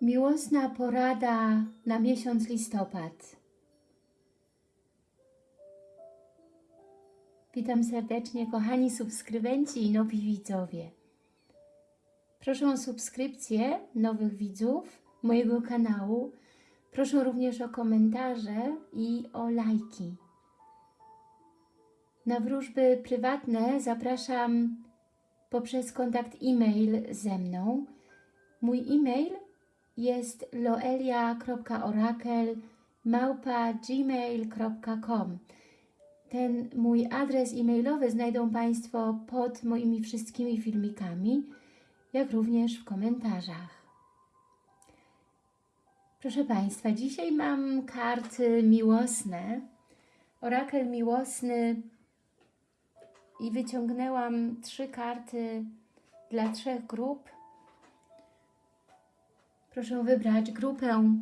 Miłosna porada na miesiąc listopad. Witam serdecznie kochani subskrybenci i nowi widzowie. Proszę o subskrypcję nowych widzów mojego kanału. Proszę również o komentarze i o lajki. Na wróżby prywatne zapraszam poprzez kontakt e-mail ze mną. Mój e-mail jest loelia.orakel.gmail.com Ten mój adres e-mailowy znajdą Państwo pod moimi wszystkimi filmikami, jak również w komentarzach. Proszę Państwa, dzisiaj mam karty miłosne, orakel miłosny i wyciągnęłam trzy karty dla trzech grup. Proszę wybrać grupę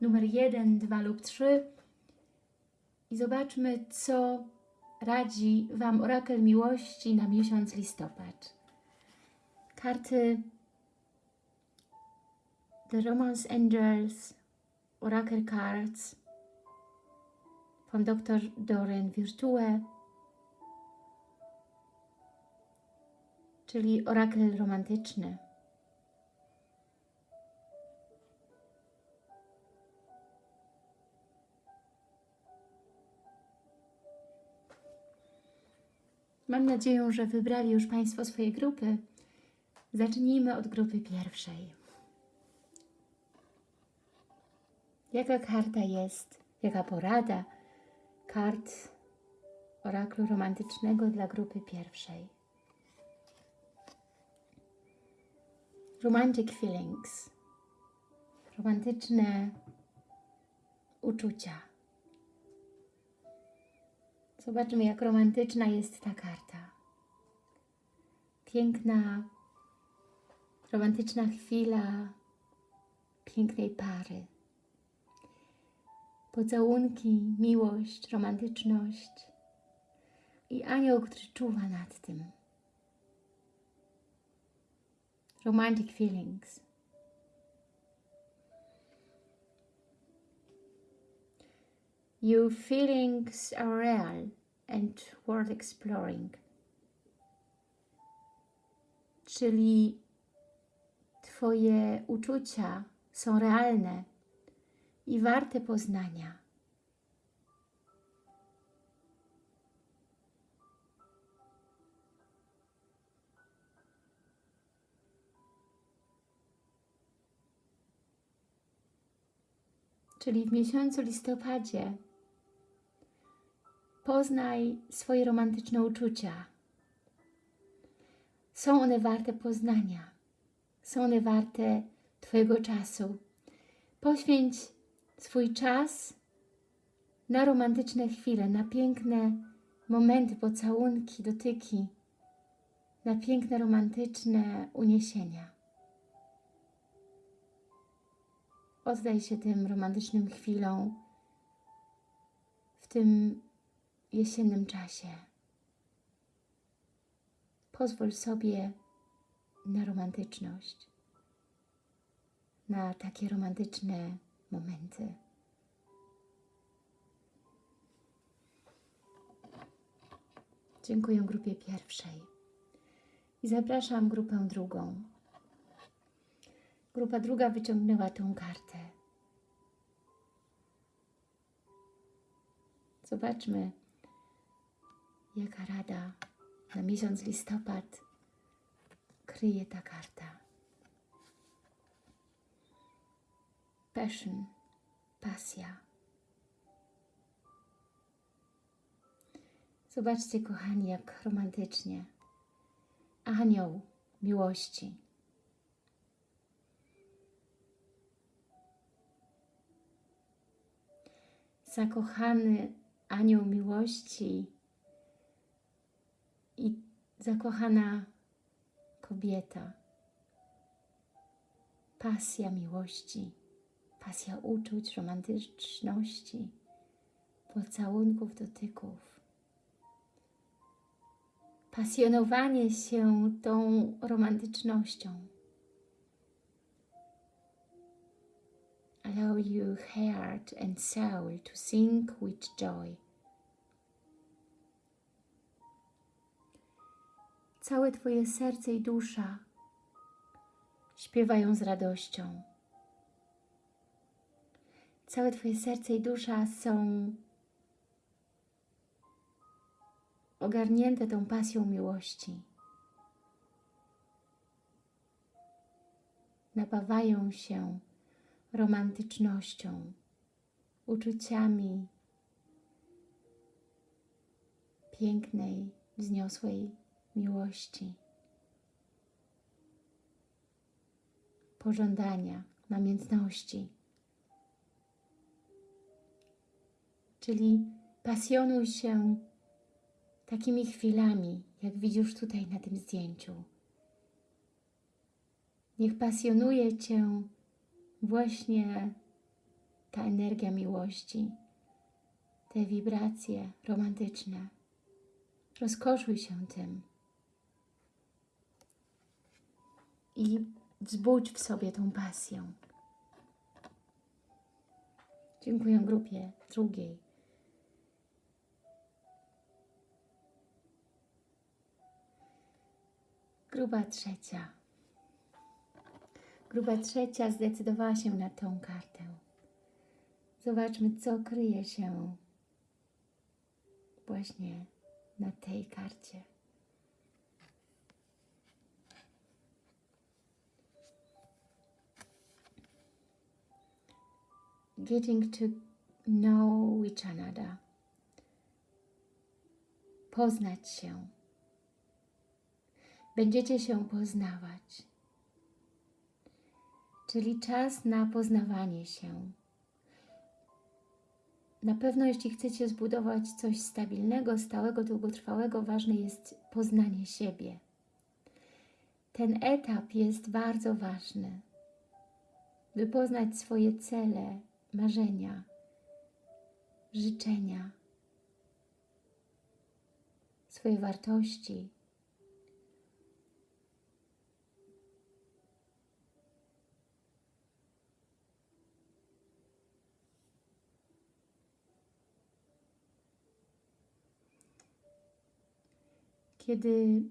numer 1, 2 lub 3 i zobaczmy, co radzi Wam orakel miłości na miesiąc listopad. Karty The Romance Angels Oracle Cards von Dr. Doren Virtue czyli orakel romantyczny. Mam nadzieję, że wybrali już Państwo swoje grupy. Zacznijmy od grupy pierwszej. Jaka karta jest, jaka porada kart oraklu romantycznego dla grupy pierwszej? Romantic feelings. Romantyczne uczucia. Zobaczmy, jak romantyczna jest ta karta. Piękna, romantyczna chwila pięknej pary. Pocałunki, miłość, romantyczność i anioł, który czuwa nad tym. Romantic feelings. Your feelings are real and worth exploring. Czyli Twoje uczucia są realne i warte poznania. Czyli w miesiącu listopadzie Poznaj swoje romantyczne uczucia. Są one warte poznania. Są one warte Twojego czasu. Poświęć swój czas na romantyczne chwile, na piękne momenty, pocałunki, dotyki, na piękne romantyczne uniesienia. Oddaj się tym romantycznym chwilom, w tym jesiennym czasie. Pozwól sobie na romantyczność, na takie romantyczne momenty. Dziękuję grupie pierwszej i zapraszam grupę drugą. Grupa druga wyciągnęła tą kartę. Zobaczmy, jaka rada na miesiąc listopad kryje ta karta. Passion, pasja. Zobaczcie, kochani, jak romantycznie. Anioł miłości. Zakochany anioł miłości i zakochana kobieta. Pasja miłości, pasja uczuć, romantyczności, pocałunków, dotyków. Pasjonowanie się tą romantycznością. Allow your heart and soul to sing with joy. Całe Twoje serce i dusza śpiewają z radością. Całe Twoje serce i dusza są ogarnięte tą pasją miłości. Napawają się romantycznością, uczuciami pięknej, wzniosłej miłości, pożądania, namiętności. Czyli pasjonuj się takimi chwilami, jak widzisz tutaj na tym zdjęciu. Niech pasjonuje Cię właśnie ta energia miłości, te wibracje romantyczne. Rozkoszuj się tym i wzbudź w sobie tą pasję. Dziękuję grupie drugiej. Grupa trzecia. Grupa trzecia zdecydowała się na tą kartę. Zobaczmy, co kryje się właśnie na tej karcie. Getting to know each another. Poznać się. Będziecie się poznawać. Czyli czas na poznawanie się. Na pewno, jeśli chcecie zbudować coś stabilnego, stałego, długotrwałego, ważne jest poznanie siebie. Ten etap jest bardzo ważny, by poznać swoje cele, marzenia, życzenia, swoje wartości. Kiedy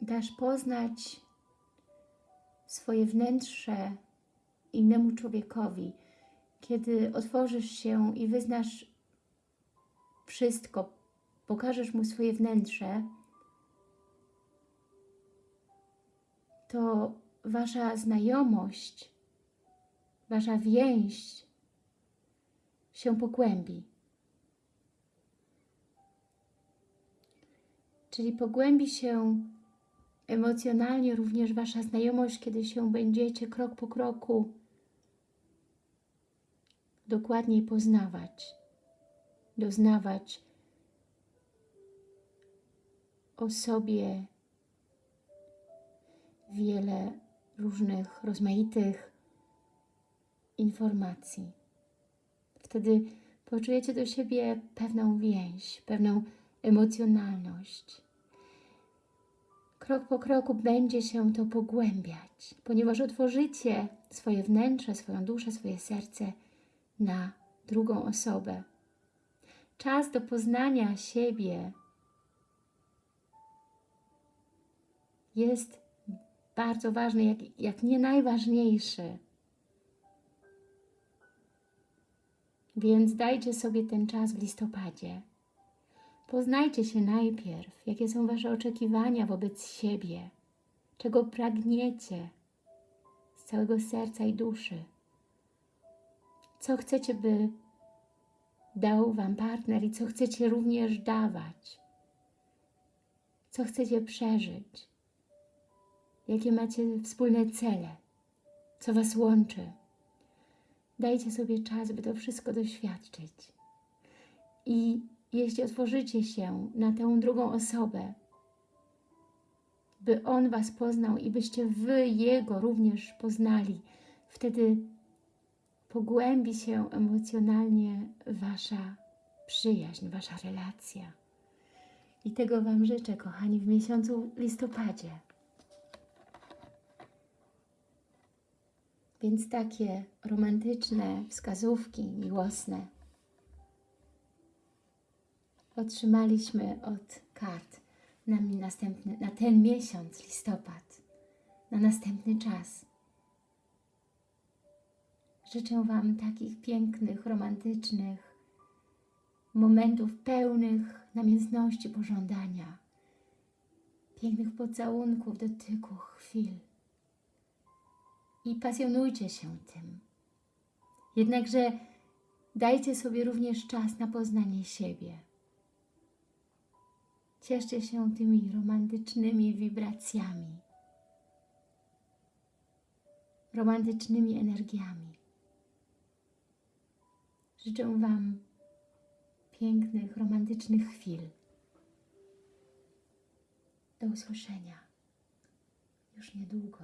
dasz poznać swoje wnętrze innemu człowiekowi, kiedy otworzysz się i wyznasz wszystko, pokażesz mu swoje wnętrze, to wasza znajomość, wasza więź się pogłębi. Czyli pogłębi się emocjonalnie również wasza znajomość, kiedy się będziecie krok po kroku dokładniej poznawać, doznawać o sobie wiele różnych, rozmaitych informacji. Wtedy poczujecie do siebie pewną więź, pewną emocjonalność. Krok po kroku będzie się to pogłębiać, ponieważ otworzycie swoje wnętrze, swoją duszę, swoje serce na drugą osobę. Czas do poznania siebie jest bardzo ważny, jak, jak nie najważniejszy. Więc dajcie sobie ten czas w listopadzie. Poznajcie się najpierw, jakie są Wasze oczekiwania wobec siebie, czego pragniecie z całego serca i duszy. Co chcecie, by dał Wam partner i co chcecie również dawać. Co chcecie przeżyć. Jakie macie wspólne cele. Co Was łączy. Dajcie sobie czas, by to wszystko doświadczyć. I jeśli otworzycie się na tę drugą osobę, by On Was poznał i byście Wy Jego również poznali, wtedy pogłębi się emocjonalnie Wasza przyjaźń, Wasza relacja. I tego Wam życzę, kochani, w miesiącu listopadzie. Więc takie romantyczne wskazówki miłosne otrzymaliśmy od kart na, następny, na ten miesiąc, listopad, na następny czas. Życzę Wam takich pięknych, romantycznych momentów pełnych namiętności pożądania, pięknych pocałunków, dotyków, chwil. I pasjonujcie się tym. Jednakże dajcie sobie również czas na poznanie siebie. Cieszcie się tymi romantycznymi wibracjami, romantycznymi energiami. Życzę Wam pięknych, romantycznych chwil. Do usłyszenia już niedługo.